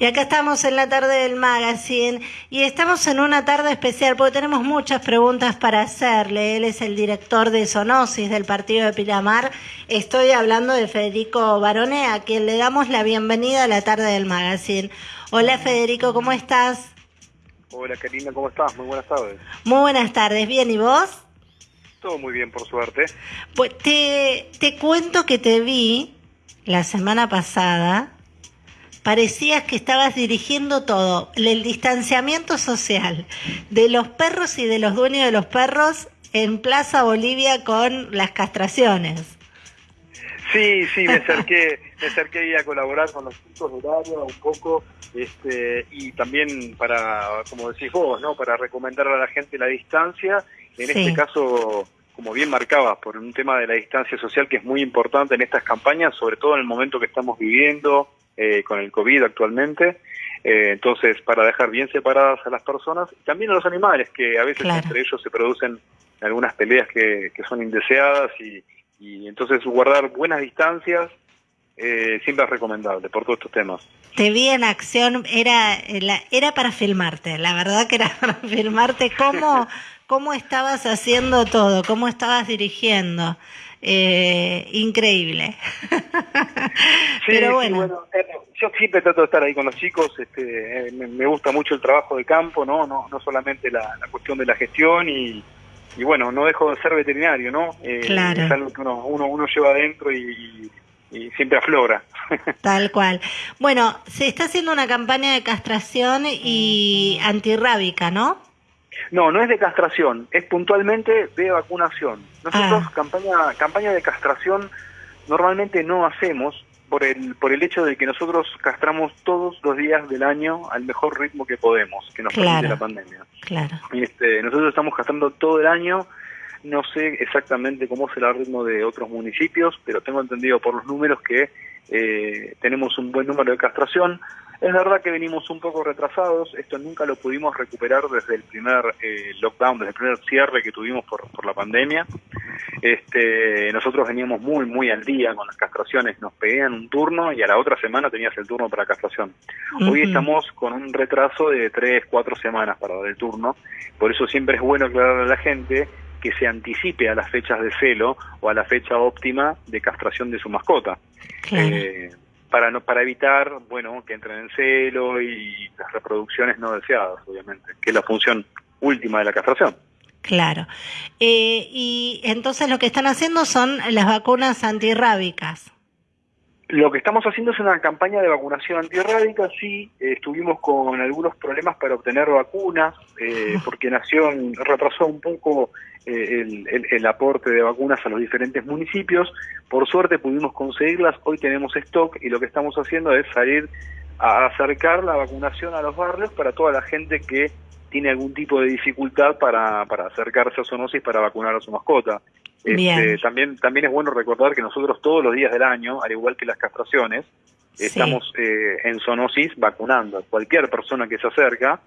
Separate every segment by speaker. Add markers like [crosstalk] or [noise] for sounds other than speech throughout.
Speaker 1: Y acá estamos en la tarde del magazine y estamos en una tarde especial porque tenemos muchas preguntas para hacerle. Él es el director de Sonosis del partido de Pilamar. Estoy hablando de Federico Barone, a quien le damos la bienvenida a la tarde del magazine. Hola Federico, ¿cómo estás?
Speaker 2: Hola Karina, ¿cómo estás? Muy buenas tardes.
Speaker 1: Muy buenas tardes, ¿bien y vos?
Speaker 2: Todo muy bien, por suerte.
Speaker 1: Pues te, te cuento que te vi la semana pasada parecías que estabas dirigiendo todo, el distanciamiento social de los perros y de los dueños de los perros en Plaza Bolivia con las castraciones.
Speaker 2: Sí, sí, me acerqué, me acerqué a colaborar con los chicos de área un poco, este, y también para, como decís vos, ¿no? Para recomendar a la gente la distancia, en este caso, como bien marcabas, por un tema de la distancia social que es muy importante en estas campañas, sobre todo en el momento que estamos viviendo, eh, con el COVID actualmente. Eh, entonces, para dejar bien separadas a las personas y también a los animales, que a veces entre ellos se producen algunas peleas que, son indeseadas y, entonces guardar buenas distancias eh, siempre es recomendable por todos estos temas.
Speaker 1: Te vi en acción, era, era para filmarte, la verdad que era [laughs] para filmarte cómo, [laughs] cómo estabas haciendo todo, cómo estabas dirigiendo eh, increíble. [laughs]
Speaker 2: Pero bueno. Eh, yo siempre trato de estar ahí con los chicos, este, eh, me, gusta mucho el trabajo de campo, no, no, no solamente la, cuestión de la gestión y, y, bueno, no dejo de ser veterinario, ¿no?
Speaker 1: Eh, claro.
Speaker 2: Es algo que uno, uno, uno lleva adentro y, y siempre aflora. [laughs]
Speaker 1: Tal cual. Bueno, se está haciendo una campaña de castración y antirrábica, ¿no?
Speaker 2: No, no es de castración, es puntualmente de vacunación. Nosotros ah. campaña, campaña de castración normalmente no hacemos por el, por el hecho de que nosotros castramos todos los días del año al mejor ritmo que podemos, que nos permite la pandemia.
Speaker 1: Claro.
Speaker 2: Este, nosotros estamos castrando todo el año, no sé exactamente cómo será el ritmo de otros municipios, pero tengo entendido por los números que eh, tenemos un buen número de castración. Es verdad que venimos un poco retrasados, esto nunca lo pudimos recuperar desde el primer eh, lockdown, desde el primer cierre que tuvimos por, por la pandemia. Este, nosotros veníamos muy, muy al día con las castraciones, nos pedían un turno y a la otra semana tenías el turno para castración. Hoy estamos con un retraso de tres, cuatro semanas para dar el turno, por eso siempre es bueno aclararle a la gente que se anticipe a las fechas de celo o a la fecha óptima de castración de su mascota. Eh, para no para evitar bueno que entren en celo y las reproducciones no deseadas obviamente que es la función última de la castración.
Speaker 1: Claro. Eh, y entonces lo que están haciendo son las vacunas antirrábicas.
Speaker 2: Lo que estamos haciendo es una campaña de vacunación antirrábica, sí, eh, estuvimos con algunos problemas para obtener vacunas, eh, porque Nación retrasó un poco eh, el, el, aporte de vacunas a los diferentes municipios, por suerte pudimos conseguirlas, hoy tenemos stock y lo que estamos haciendo es salir a acercar la vacunación a los barrios para toda la gente que tiene algún tipo de dificultad para, para acercarse a zoonosis para vacunar a su mascota. Este, también, también es bueno recordar que nosotros todos los días del año, al igual que las castraciones, estamos eh, en zoonosis vacunando. Cualquier persona que se acerca,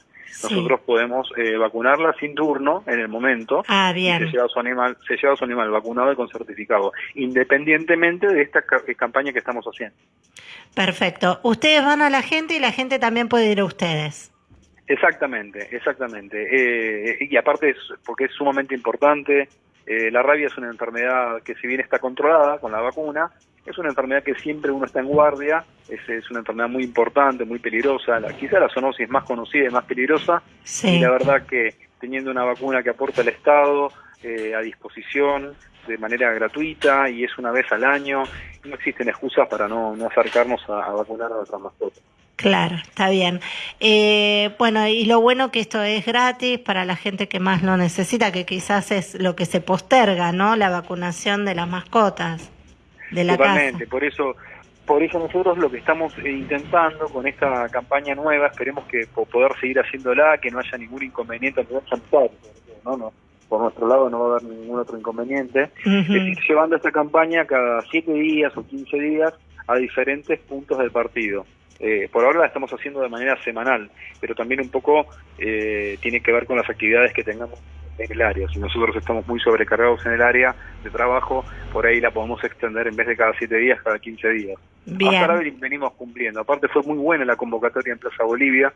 Speaker 2: nosotros podemos eh, vacunarla sin turno en el momento.
Speaker 1: Ah, bien.
Speaker 2: se lleva su animal, se lleva su animal vacunado y con certificado, independientemente de esta eh, campaña que estamos haciendo.
Speaker 1: Perfecto. Ustedes van a la gente y la gente también puede ir a ustedes.
Speaker 2: Exactamente, exactamente. y aparte, es, porque es sumamente importante, eh, la rabia es una enfermedad que si bien está controlada con la vacuna, es una enfermedad que siempre uno está en guardia, es, es una enfermedad muy importante, muy peligrosa, la, quizá la zoonosis más conocida y más peligrosa, y la verdad que teniendo una vacuna que aporta el Estado eh, a disposición de manera gratuita y es una vez al año, no existen excusas para no, no acercarnos a, a vacunar a nuestras mascotas.
Speaker 1: Claro, está bien. Eh, bueno, y lo bueno que esto es gratis para la gente que más lo necesita, que quizás es lo que se posterga, ¿no? La vacunación de las mascotas de la
Speaker 2: Totalmente, por eso por eso nosotros lo que estamos intentando con esta campaña nueva, esperemos que poder seguir haciéndola, que no haya ningún inconveniente ¿no? no por nuestro lado no va a haber ningún otro inconveniente, es ir llevando esta campaña cada siete días o 15 días a diferentes puntos del partido. Eh, por ahora la estamos haciendo de manera semanal, pero también un poco eh, tiene que ver con las actividades que tengamos en el área. Si nosotros estamos muy sobrecargados en el área de trabajo, por ahí la podemos extender en vez de cada siete días, cada 15 días.
Speaker 1: Bien.
Speaker 2: Hasta ahora venimos cumpliendo. Aparte fue muy buena la convocatoria en Plaza Bolivia.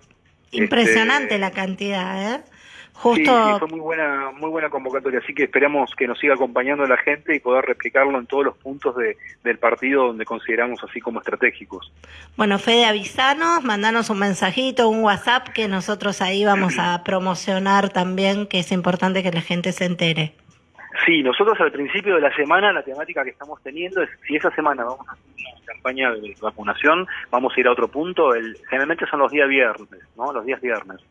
Speaker 1: Impresionante
Speaker 2: Este,
Speaker 1: la cantidad, ¿eh?
Speaker 2: Sí, fue muy buena, muy buena convocatoria, así que esperamos que nos siga acompañando la gente y poder replicarlo en todos los puntos de, del partido donde consideramos así como estratégicos.
Speaker 1: Bueno, Fede, avisanos, mandanos un mensajito, un WhatsApp, que nosotros ahí vamos a [clears throat] promocionar también, que es importante que la gente se entere.
Speaker 2: Sí, nosotros al principio de la semana la temática que estamos teniendo es si esa semana vamos a hacer una campaña de vacunación, vamos a ir a otro punto, el, generalmente son los días viernes, ¿no? Los días viernes.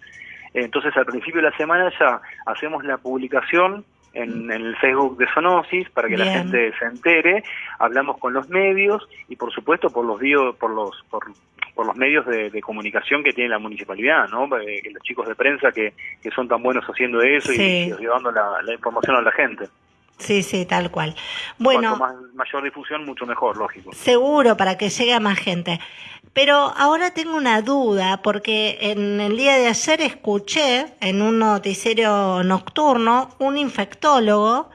Speaker 2: Entonces al principio de la semana ya hacemos la publicación en, en el Facebook de Sonosis para que la gente se entere, hablamos con los medios y por supuesto por los bio- por los por, por los medios de, de comunicación que tiene la municipalidad, ¿no? Eh, los chicos de prensa que, que son tan buenos haciendo eso y- llevando la, la información a la gente.
Speaker 1: Sí, sí, tal cual. Bueno,
Speaker 2: Cuanto más, mayor difusión, mucho mejor, lógico.
Speaker 1: seguro para que llegue a más gente. Pero ahora tengo una duda, porque en el día de ayer escuché en un noticiero nocturno un infectólogo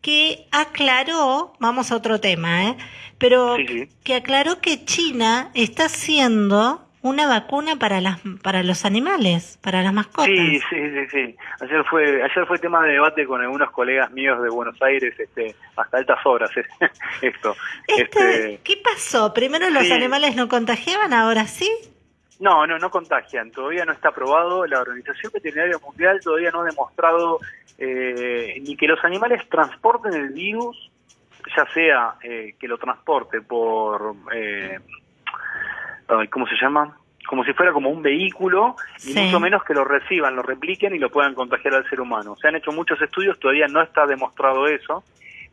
Speaker 1: que aclaró, vamos a otro tema, ¿eh? pero
Speaker 2: Sí, sí.
Speaker 1: que aclaró que China está haciendo una vacuna para las para los animales, para las mascotas.
Speaker 2: Sí, sí, sí, sí. Ayer fue, ayer fue tema de debate con algunos colegas míos de Buenos Aires, este, hasta altas horas, eh, [laughs] esto.
Speaker 1: Este,
Speaker 2: Este,
Speaker 1: ¿Qué pasó? Primero los
Speaker 2: sí.
Speaker 1: animales no contagiaban, ahora sí.
Speaker 2: no, no, no contagian. Todavía no está aprobado. La Organización Veterinaria Mundial todavía no ha demostrado eh, ni que los animales transporten el virus, ya sea eh, que lo transporte por, eh, ¿cómo se llama? Como si fuera como un vehículo, y
Speaker 1: Sí.
Speaker 2: mucho menos que lo reciban, lo repliquen y lo puedan contagiar al ser humano. Se han hecho muchos estudios, todavía no está demostrado eso,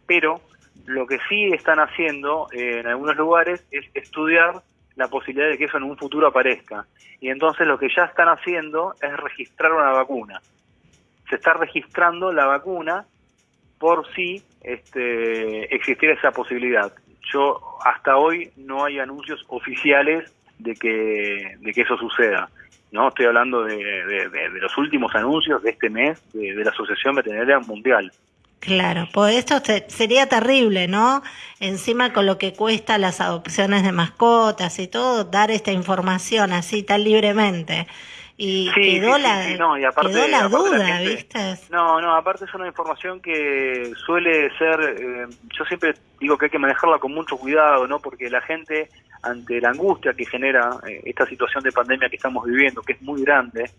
Speaker 2: pero lo que sí están haciendo eh, en algunos lugares es estudiar la posibilidad de que eso en un futuro aparezca. Y entonces lo que ya están haciendo es registrar una vacuna. Se está registrando la vacuna por si este, existiera esa posibilidad. Yo hasta hoy no hay anuncios oficiales de que, de que eso suceda. No, estoy hablando de, de- de- de los últimos anuncios de este mes de, la Asociación Veterinaria Mundial.
Speaker 1: Claro, pues esto se- sería terrible, ¿no? Encima con lo que cuesta las adopciones de mascotas y todo, dar esta información así tan libremente. Y
Speaker 2: Sí,
Speaker 1: quedó,
Speaker 2: sí,
Speaker 1: la,
Speaker 2: sí, no, y aparte-
Speaker 1: quedó la
Speaker 2: aparte la
Speaker 1: duda,
Speaker 2: gente-
Speaker 1: ¿viste?
Speaker 2: No, no, aparte es una información que suele ser, eh, yo siempre digo que hay que manejarla con mucho cuidado, ¿no? Porque la gente, ante la angustia que genera eh, esta situación de pandemia que estamos viviendo, que es muy grande,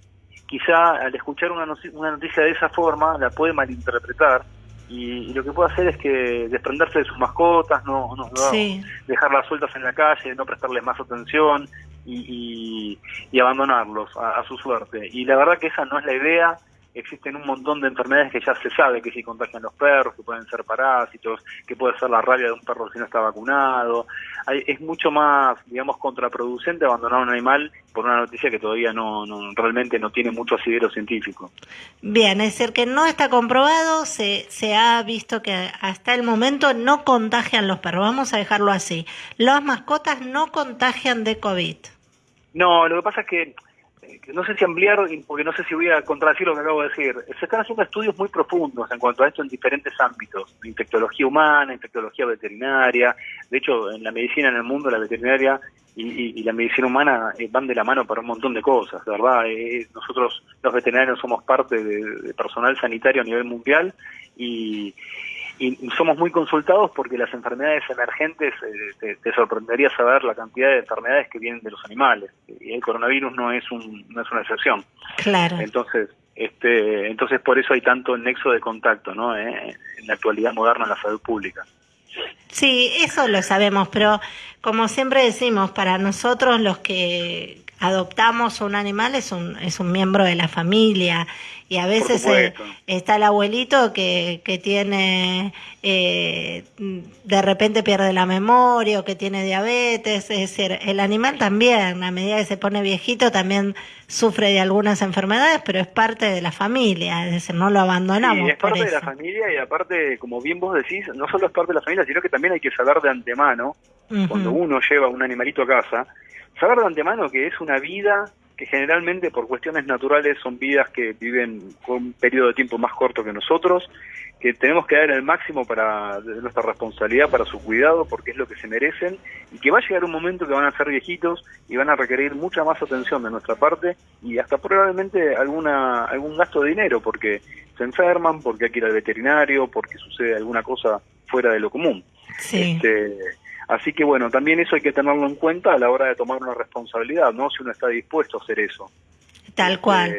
Speaker 2: quizá al escuchar una, noticia de esa forma la puede malinterpretar y, y lo que puede hacer es que desprenderse de sus mascotas, no, no, no
Speaker 1: Sí,
Speaker 2: dejarlas sueltas en la calle, no prestarles más atención y, y- y abandonarlos a, a su suerte. Y la verdad que esa no es la idea. Existen un montón de enfermedades que ya se sabe que si contagian los perros, que pueden ser parásitos, que puede ser la rabia de un perro si no está vacunado. Hay- es mucho más, digamos, contraproducente abandonar a un animal por una noticia que todavía no, no realmente no tiene mucho asidero científico.
Speaker 1: bien, es decir, que no está comprobado, se, se ha visto que hasta el momento no contagian los perros, vamos a dejarlo así. Las mascotas no contagian de COVID.
Speaker 2: No, lo que pasa es que que no sé si ampliar, porque no sé si voy a contradecir lo que acabo de decir. Se están haciendo estudios muy profundos en cuanto a esto en diferentes ámbitos, infectología humana, infectología veterinaria. De hecho, en la medicina en el mundo, la veterinaria y, la medicina humana eh, van de la mano para un montón de cosas, ¿verdad? Eh, nosotros, los veterinarios, somos parte de, de personal sanitario a nivel mundial y, y somos muy consultados porque las enfermedades emergentes, eh, te, te sorprendería saber la cantidad de enfermedades que vienen de los animales. Y el coronavirus no es, un, no es una excepción.
Speaker 1: Claro.
Speaker 2: Entonces, este, entonces por eso hay tanto nexo de contacto ¿no? Eh, en la actualidad moderna en la salud pública.
Speaker 1: Sí, eso lo sabemos, pero como siempre decimos, para nosotros los que adoptamos un animal es un, es un miembro de la familia. Y a veces eh, está el abuelito que, que tiene, eh, de repente pierde la memoria o que tiene diabetes, es decir, el animal también, a medida que se pone viejito, también sufre de algunas enfermedades, pero es parte de la familia, es decir, no lo abandonamos.
Speaker 2: Sí, es
Speaker 1: por
Speaker 2: parte de la familia y aparte, como bien vos decís, no solo es parte de la familia, sino que también hay que saber de antemano, cuando uno lleva un animalito a casa, saber de antemano que es una vida que generalmente por cuestiones naturales son vidas que viven con un periodo de tiempo más corto que nosotros, que tenemos que dar el máximo para nuestra responsabilidad para su cuidado porque es lo que se merecen y que va a llegar un momento que van a ser viejitos y van a requerir mucha más atención de nuestra parte y hasta probablemente alguna algún gasto de dinero porque se enferman, porque hay que ir al veterinario, porque sucede alguna cosa fuera de lo común.
Speaker 1: Sí.
Speaker 2: Este, así que bueno, también eso hay que tenerlo en cuenta a la hora de tomar una responsabilidad, ¿no? Si uno está dispuesto a hacer eso.
Speaker 1: Tal cual.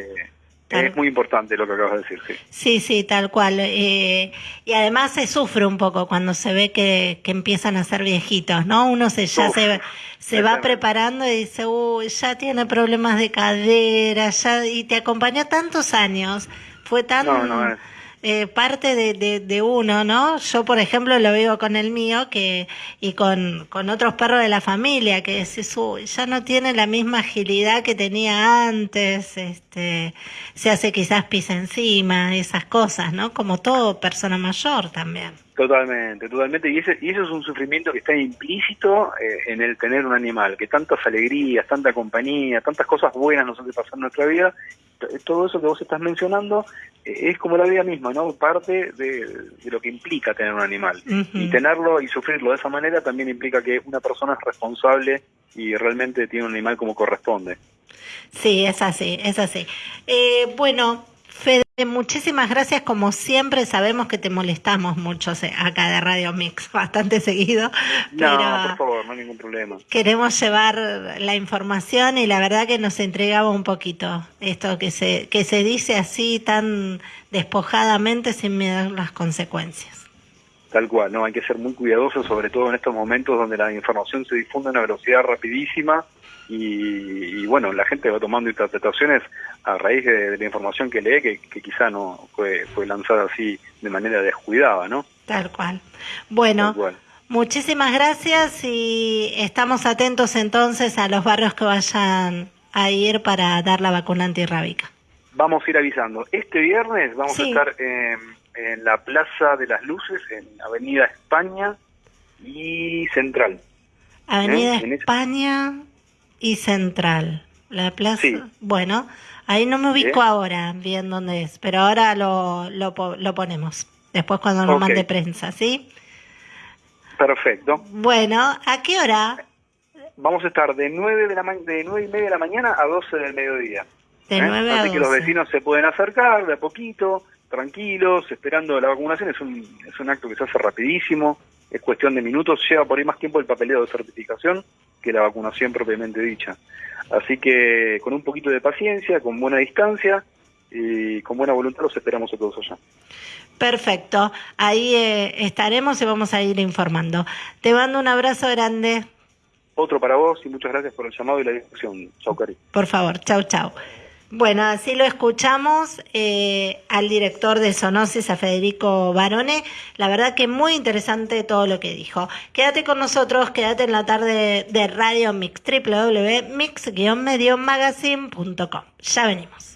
Speaker 1: Tal-
Speaker 2: Es muy importante lo que acabas de decir, sí.
Speaker 1: Sí, sí, tal cual. Eh, y además se sufre un poco cuando se ve que, que empiezan a ser viejitos, ¿no? Uno se ya
Speaker 2: Uf,
Speaker 1: se, se va preparando y dice, uy, ya tiene problemas de cadera, ya, y te acompañó tantos años. Fue tan
Speaker 2: No, no, es-
Speaker 1: eh, parte de, de, uno, ¿no? Yo, por ejemplo, lo vivo con el mío que y con, con otros perros de la familia, que decís, uy, ya no tiene la misma agilidad que tenía antes, este, se hace quizás pis encima, esas cosas, ¿no? Como todo persona mayor también.
Speaker 2: Totalmente, totalmente. Y ese, y eso es un sufrimiento que está implícito eh, en el tener un animal, que tantas alegrías, tanta compañía, tantas cosas buenas nos hace pasar en nuestra vida. Todo eso que vos estás mencionando eh, es como la vida misma, ¿no? Parte de, de lo que implica tener un animal. Y tenerlo y sufrirlo de esa manera también implica que una persona es responsable y realmente tiene un animal como corresponde.
Speaker 1: Sí, es así, es así. Eh, bueno, Fede, muchísimas gracias. Como siempre, sabemos que te molestamos mucho acá de Radio Mix, [laughs] bastante seguido, pero
Speaker 2: No, por favor, no hay ningún problema.
Speaker 1: queremos llevar la información y la verdad que nos entregaba un poquito esto que se, que se dice así tan despojadamente sin mirar las consecuencias.
Speaker 2: Tal cual, no hay que ser muy cuidadosos, sobre todo en estos momentos donde la información se difunde a una velocidad rapidísima y, y, bueno, la gente va tomando interpretaciones a raíz de, de la información que lee, que, que quizá no fue, fue lanzada así de manera descuidada, ¿no?
Speaker 1: Tal cual. Bueno,
Speaker 2: Tal cual.
Speaker 1: muchísimas gracias y estamos atentos entonces a los barrios que vayan a ir para dar la vacuna antirrábica.
Speaker 2: Vamos a ir avisando. Este viernes vamos
Speaker 1: Sí.
Speaker 2: a estar en, en la Plaza de las Luces, en Avenida España y Central.
Speaker 1: Avenida
Speaker 2: ¿Eh?
Speaker 1: España y Central. La plaza.
Speaker 2: Sí.
Speaker 1: Bueno, ahí no me ubico
Speaker 2: Bien.
Speaker 1: ahora bien dónde es, pero ahora lo, lo, po- lo ponemos. Después cuando nos
Speaker 2: Ok.
Speaker 1: mande prensa, ¿sí?
Speaker 2: Perfecto.
Speaker 1: Bueno, ¿a qué hora?
Speaker 2: Vamos a estar de 9, de, la de 9 y media de la mañana a 12 del mediodía.
Speaker 1: De
Speaker 2: ¿eh?
Speaker 1: 9 a
Speaker 2: Así que los
Speaker 1: 12.
Speaker 2: vecinos se pueden acercar de a poquito, tranquilos, esperando la vacunación. Es un, es un acto que se hace rapidísimo, es cuestión de minutos, lleva por ahí más tiempo el papeleo de certificación que la vacunación propiamente dicha. Así que con un poquito de paciencia, con buena distancia y con buena voluntad los esperamos a todos allá.
Speaker 1: Perfecto. Ahí eh, estaremos y vamos a ir informando. Te mando un abrazo grande.
Speaker 2: Otro para vos y muchas gracias por el llamado y la discusión. Chau, Cari.
Speaker 1: Por favor, chau, chau. Bueno, así lo escuchamos eh, al director de Sonosis, a Federico Barone. La verdad que muy interesante todo lo que dijo. Quédate con nosotros, quédate en la tarde de Radio Mix, www.mix-magazine.com. Ya venimos.